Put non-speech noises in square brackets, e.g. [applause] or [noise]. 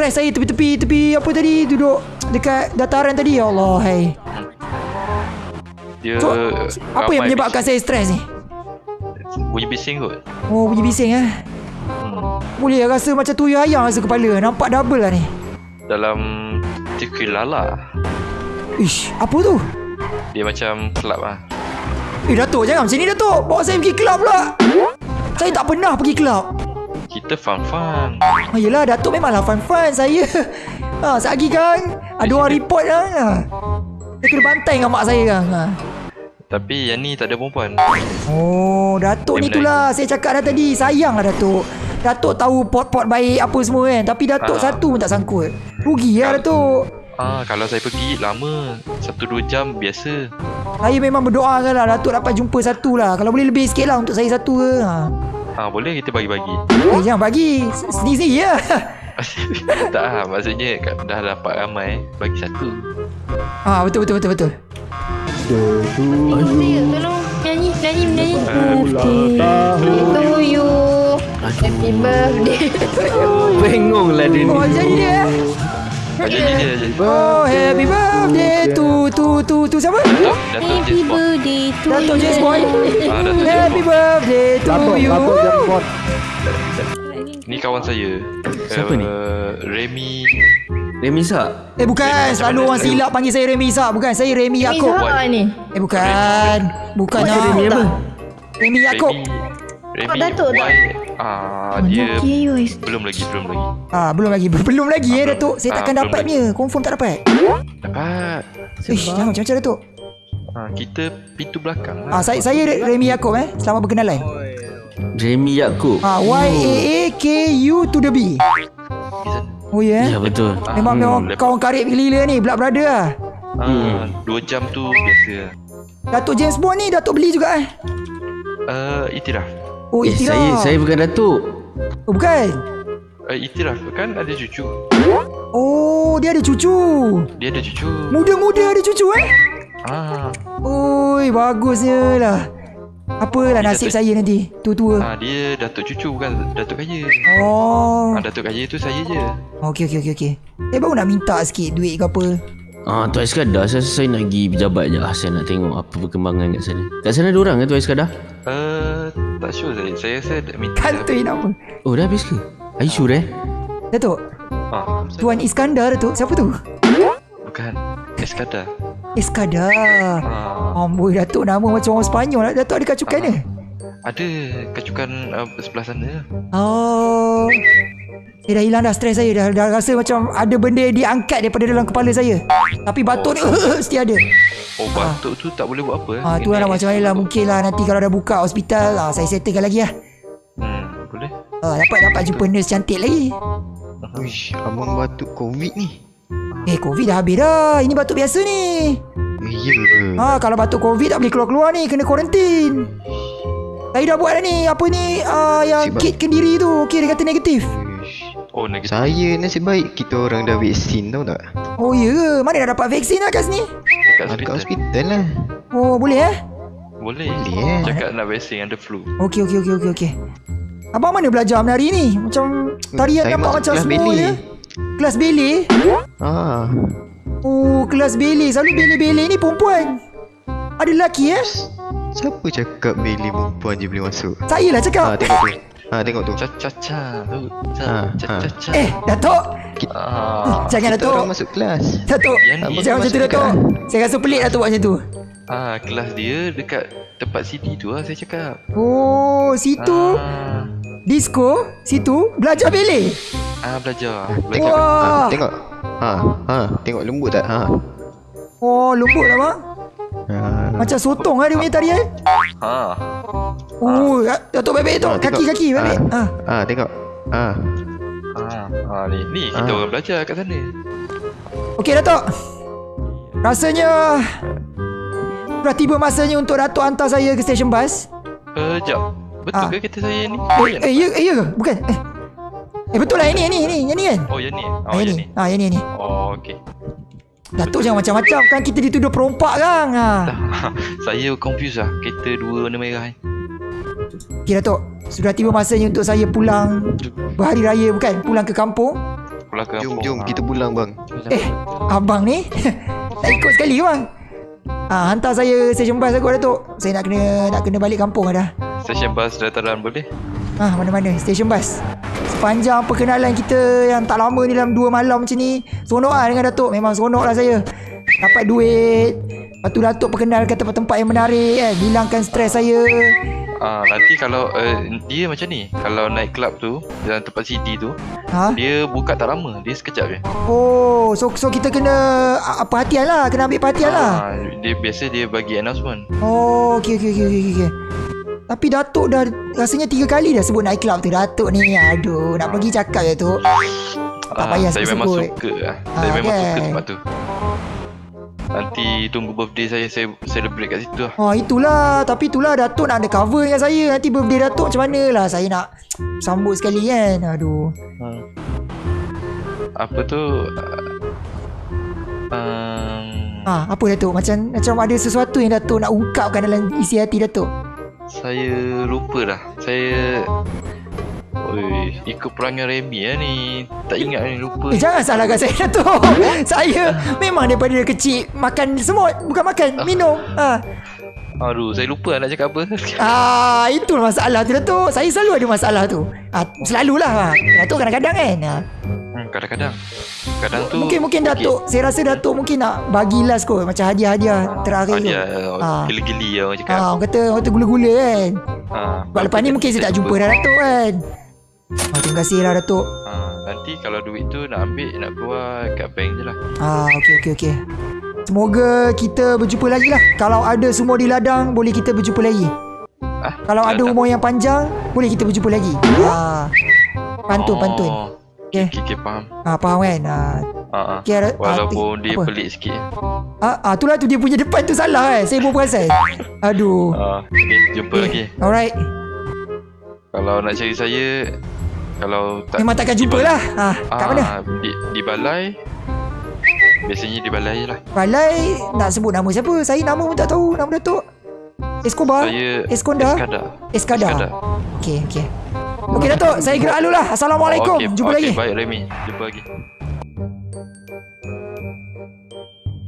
stres saya tepi-tepi tepi apa tadi duduk dekat dataran tadi ya Allah hai. Dia So, apa yang menyebabkan saya stres ni? bising. Bunyi bising kot. Oh bunyi bising eh. Hmm. Boleh rasa macam tuyul ayam rasa kepala. Nampak double lah ni. Dalam Tikilala. Ish, apa tu? Dia macam club lah. Eh Datuk jangan macam ni Datuk. Bawa saya pergi kelab pula. Saya tak pernah pergi kelab. Kita fun-fun. Oh, yelah Datuk memanglah fun-fun saya. Ha, [laughs] sekejap lagi kan ada orang report kan. Ha. Saya kena bantai dengan mak saya kan. Ha. Tapi yang ni tak ada perempuan. Oh, Datuk Dia ni itulah saya cakap dah tadi. Sayanglah Datuk. Datuk tahu pot-pot baik apa semua kan. Tapi Datuk Ah. satu pun tak sangkut. Rugi lah Datuk. Ah, kalau saya pergi lama. Satu dua jam biasa. Saya memang berdoa kan lah Datuk dapat jumpa satu lah. Kalau boleh lebih sikit lah untuk saya satu ke. Ha. Ah, boleh kita bagi-bagi. Eh, jangan bagi. Sendiri-sendiri ya. [laughs] tak lah, maksudnya kat- dah dapat ramai. Bagi satu. ha, betul betul betul betul. Saya tolong nyanyi, nyanyi, nyanyi. Tahun To you. Happy birthday to you. Bengong lah dia ni Oh, jadi dia. Eh? Ah. Oh, happy birthday to to to to siapa? Happy birthday to you. James Bond. Ah, Happy birthday to you. Datuk James Bond. Ni kawan saya. Siapa ni? Uh, Remy. Remisa Eh bukan, selalu orang silap panggil saya Remy Isak. Bukan, saya Remy Yaakob. siapa ni? Eh bukan. Bukan. Remy apa? Remy Yaakob. Remy. Datuk tak? Y. Ah, dia belum lagi, belum lagi. Ah, belum lagi. Belum lagi eh Datuk. Saya Ah, takkan belum dapat lagi. punya. Confirm tak dapat. Dapat. Ish, jangan macam-macam Datuk. Ah, kita pintu belakang lah. Ah, saya saya Remy Yaakob eh. Selamat berkenalan. Remy Yaakob Ah, Y A A K U to the B. Oh ya. Ya Yeah. betul Memang Hmm, memang kawan karib gila ni, blood brother lah. Ah, dua jam tu biasa. Datuk James Bond ni Datuk beli juga eh. Uh, itiraf. Oh, Eh Itiraf. saya saya bukan Datuk Oh, bukan. Uh, itiraf kan ada cucu. Oh, dia ada cucu. Dia ada cucu. Muda-muda ada cucu eh. Ah, Oi, bagusnya lah. Apalah nasib saya nanti tua-tua. ah dia datuk cucu bukan datuk kaya. Oh. Ah, datuk kaya tu saya je. Okey okey okey okey. Saya baru nak minta sikit duit ke apa. Ah, Tuan Iskandar saya, saya nak pergi pejabat je ah, Saya nak tengok apa perkembangan kat sana Kat sana ada orang ke Tuan Iskandar? Uh, tak sure saya. Saya rasa minta. Kantoi nama. Oh dah habis ke? Are you sure eh? Datuk, Ah, Tuan Iskandar Datuk. Siapa tu? bukan. Eskada. Iskandar. Ah, Amboi Datuk nama macam orang Sepanyol. Datuk ada kacukan ke? ada kacukan uh, sebelah sana. Oh. Saya dah hilang dah stres saya. Dah, dah rasa macam ada benda yang diangkat daripada dalam kepala saya. Tapi batuk ni [laughs] mesti ada. Oh, batuk tu tak boleh buat apa. eh? Ah, tu lah macam mana lah. Mungkin lah nanti kalau dah buka hospital. Ah, saya settlekan lagi lah. Hmm, boleh. Ah, dapat dapat jumpa nurse cantik lagi. Uish, abang batuk covid ni. Eh, COVID dah habis dah. Ini batuk biasa ni. Eh, ya ke? Ha, kalau batuk COVID tak boleh keluar-keluar ni. Kena kuarantin. Saya dah buat dah ni. Apa ni? Uh, yang Nasib kit kendiri tu. Okey, dia kata negatif. Oh, negatif. Saya nasib baik kita orang dah vaksin tau tak? Oh, ya ke? Mana dah dapat vaksin lah kat sini? Dekat Ah, Dekat hospital. hospital lah. Oh, boleh eh? Boleh. Boleh, eh. Cakap nak vaksin ada flu. Okey, okey, okey, okey, okey. Abang mana belajar menari ni? Macam tarian Saya nampak macam kelas semua ballet. je. Kelas ballet? Ah, Oh, kelas ballet. Selalu ballet-ballet ni perempuan. Ada lelaki eh? siapa cakap beli perempuan je boleh masuk? Saya lah Ah, cakap. tengok tu. Ah, tengok tu. Cha-cha-cha. tu. Ah, Cha-cha-cha. Eh, Datuk. Ah, Jangan Kita Datuk. orang masuk kelas. Datuk. Yang Jangan macam tu Datuk. Saya rasa pelik Datuk buat macam tu. ah, kelas dia dekat tempat CD tu lah saya cakap. Oh, situ Ah, disco, situ belajar ballet. ah belajar. Belajar. Wah. Ah, tengok. Ha, ha, tengok lembut tak? Ha. Oh, lembut lah bang. Ha. Macam sotong lah dia punya tarian. Ha. Oh, Datuk baik-baik tu. Ah, tengok. Kaki-kaki baik-baik. Ah. Ah. Ah, tengok. Ah. Ah, ah ni ni kita Ah. orang belajar kat sana. Okey Datuk. Rasanya Dah tiba masanya untuk Datuk hantar saya ke stesen bas. Eh, jap. Betul Ah. ke kereta saya ni? Eh, eh, ya, eh, ya ke? Bukan. Eh, eh betul lah yang ni, yang ni, yang ni, yang ni kan? Oh, yang ni. Ah, Oh, yang yang ni. ni. Ah, yang ni, yang ni. Oh, okey. Datuk jangan macam-macam kan kita dituduh perompak kan. Ha. [laughs] saya confuse lah kereta dua warna merah ni. Okey Datuk. Sudah tiba masanya untuk saya pulang berhari raya bukan? Pulang ke kampung. pulang Jom, kampung. jom. Ah. Kita pulang bang. Eh, abang ni [laughs] nak ikut sekali ke bang? Ah, hantar saya stesen bas aku Datuk. Saya nak kena nak kena balik kampung dah. Stesen bas dataran boleh? Ah, mana-mana stesen bas. Sepanjang perkenalan kita yang tak lama ni dalam dua malam macam ni, seronok lah dengan Datuk. Memang seronok lah saya. Dapat duit. Lepas tu Datuk perkenalkan tempat-tempat yang menarik kan. Hilangkan stres saya. Ah, nanti kalau uh, dia macam ni, kalau naik club tu dalam tempat CD tu, Ha? dia buka tak lama, dia sekejap je. Oh, so so kita kena ah, perhatian lah. Kena ambil perhatian lah. Ah, dia biasa dia bagi announcement. Oh, okey okey okey okey okey. Tapi Datuk dah rasanya tiga kali dah sebut night club tu Datuk ni. Aduh, nak pergi cakap ya tu. Tak Ah, payah saya memang suka lah. Ah, Saya memang kan? suka tempat tu. Nanti tunggu birthday saya saya celebrate kat situ lah. Oh, itulah. Tapi itulah Datuk nak ada cover dengan saya. Nanti birthday Datuk macam mana lah. Saya nak sambut sekali kan. Aduh. Hmm. Apa tu? Um, Ah, apa Datuk? Macam macam ada sesuatu yang Datuk nak ungkapkan dalam isi hati Datuk. Saya lupa dah. Saya Oi, ikut perangai Remy lah ni. Tak ingat ni lupa. Eh, jangan salahkan saya Datuk. [laughs] saya memang daripada kecil makan semut. Bukan makan, minum. Ah. Aduh, saya lupa nak cakap apa. [laughs] Ah, itu masalah tu Datuk. Saya selalu ada masalah tu. Ah, selalulah. Ah. Datuk kadang-kadang kan. Ah. Hmm, kadang-kadang. Kadang tu Mungkin mungkin Datuk, saya rasa Datuk mungkin nak bagi last kot macam hadiah-hadiah terakhir tu. Ah. geli-geli lah orang cakap. Ah, orang kata orang kata gula-gula kan. Ah, Sebab lepas ni mungkin saya tak jumpa dah Datuk kan. Ah, terima kasih lah Datuk. Ah, nanti kalau duit tu nak ambil nak keluar kat bank je lah. Ah, okey okey okey. Semoga kita berjumpa lagi lah. Kalau ada semua di ladang, boleh kita berjumpa lagi. Ah, Kalau ada ladang. umur yang panjang, boleh kita berjumpa lagi. Ah. Pantun, pantun. Oh, Okay. Okay, okay, faham. Ah, faham kan? Ah, Ah, ah. okay, Walaupun dia apa? pelik sikit. Ah, ah, itulah tu dia punya depan tu salah kan. Saya pun perasan. Aduh. Ah, okay, jumpa lagi. Alright. Kalau nak cari saya, kalau tak Memang takkan jumpa lah. Ah, kat mana? Ah, di, di balai. Biasanya di balai lah. Balai nak sebut nama siapa? Saya nama pun tak tahu. Nama Datuk. Escobar? Saya Eskonda? Eskada. Eskada. Eskada. Okey, okey. Okey Datuk, saya gerak dulu lah. Assalamualaikum. Okey, Jumpa okey, lagi. Baik Remy, jumpa lagi.